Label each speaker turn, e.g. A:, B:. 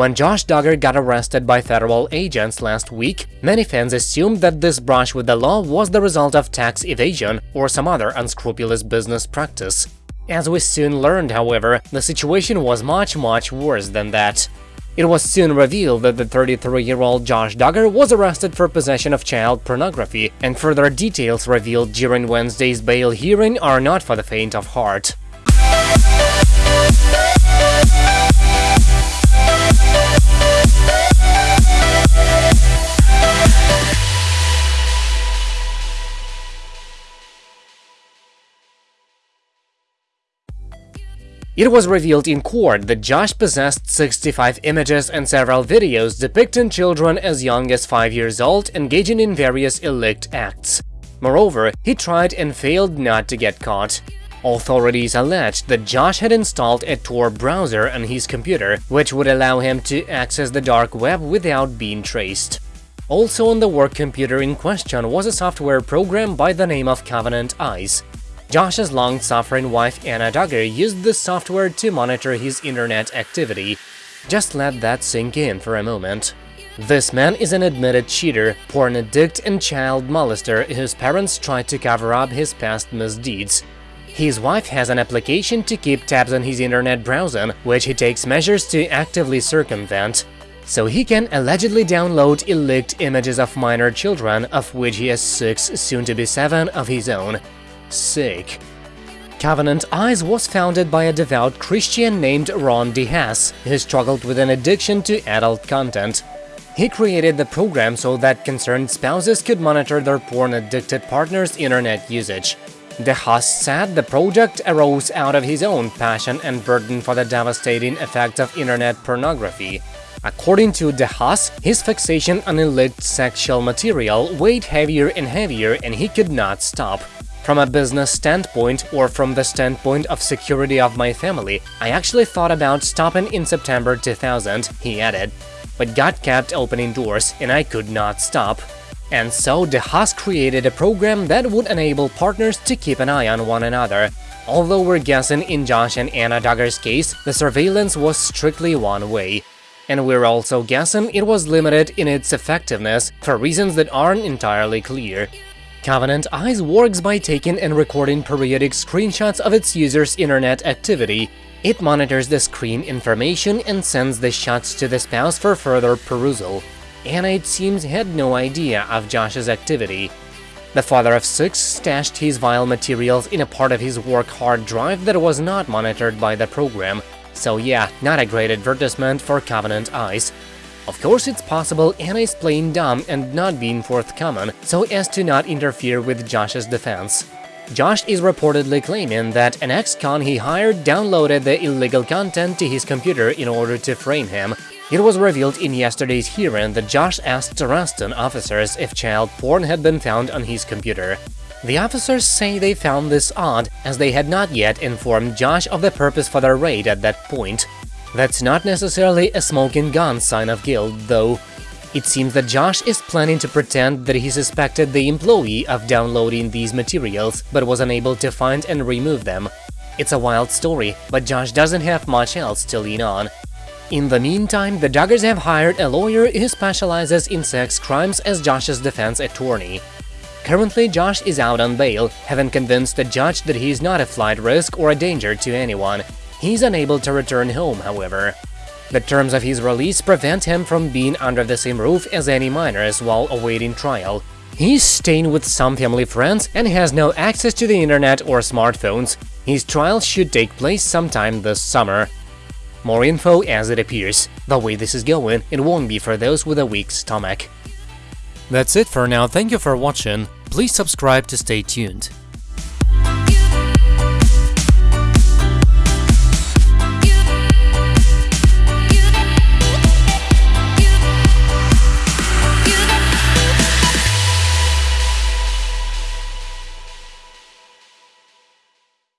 A: When Josh Duggar got arrested by federal agents last week, many fans assumed that this brush with the law was the result of tax evasion or some other unscrupulous business practice. As we soon learned, however, the situation was much, much worse than that. It was soon revealed that the 33-year-old Josh Duggar was arrested for possession of child pornography, and further details revealed during Wednesday's bail hearing are not for the faint of heart. It was revealed in court that Josh possessed 65 images and several videos depicting children as young as 5 years old engaging in various illicit acts. Moreover, he tried and failed not to get caught. Authorities alleged that Josh had installed a Tor browser on his computer, which would allow him to access the dark web without being traced. Also on the work computer in question was a software program by the name of Covenant Eyes, Josh's long-suffering wife Anna Duggar used the software to monitor his internet activity. Just let that sink in for a moment. This man is an admitted cheater, porn addict and child molester whose parents tried to cover up his past misdeeds. His wife has an application to keep tabs on his internet browsing, which he takes measures to actively circumvent. So he can allegedly download illicit images of minor children, of which he has six, soon to be seven, of his own sick. Covenant Eyes was founded by a devout Christian named Ron DeHaas, who struggled with an addiction to adult content. He created the program so that concerned spouses could monitor their porn-addicted partner's internet usage. DeHaas said the project arose out of his own passion and burden for the devastating effects of internet pornography. According to DeHaas, his fixation on illicit sexual material weighed heavier and heavier and he could not stop. From a business standpoint or from the standpoint of security of my family, I actually thought about stopping in September 2000, he added. But God kept opening doors and I could not stop. And so the DeHaas created a program that would enable partners to keep an eye on one another. Although we're guessing in Josh and Anna Duggar's case, the surveillance was strictly one way. And we're also guessing it was limited in its effectiveness for reasons that aren't entirely clear. Covenant Eyes works by taking and recording periodic screenshots of its users' internet activity. It monitors the screen information and sends the shots to the spouse for further perusal. Anna, it seems, had no idea of Josh's activity. The father of six stashed his vile materials in a part of his work hard drive that was not monitored by the program. So yeah, not a great advertisement for Covenant Eyes. Of course, it's possible Anna is playing dumb and not being forthcoming, so as to not interfere with Josh's defense. Josh is reportedly claiming that an ex-con he hired downloaded the illegal content to his computer in order to frame him. It was revealed in yesterday's hearing that Josh asked arresting officers if child porn had been found on his computer. The officers say they found this odd, as they had not yet informed Josh of the purpose for their raid at that point. That's not necessarily a smoking gun sign of guilt, though. It seems that Josh is planning to pretend that he suspected the employee of downloading these materials, but was unable to find and remove them. It's a wild story, but Josh doesn't have much else to lean on. In the meantime, the Duggars have hired a lawyer who specializes in sex crimes as Josh's defense attorney. Currently, Josh is out on bail, having convinced the judge that he is not a flight risk or a danger to anyone. He's unable to return home, however. The terms of his release prevent him from being under the same roof as any minors while awaiting trial. He's staying with some family friends and has no access to the internet or smartphones. His trial should take place sometime this summer. More info as it appears. The way this is going, it won't be for those with a weak stomach. That's it for now, thank you for watching, please subscribe to stay tuned.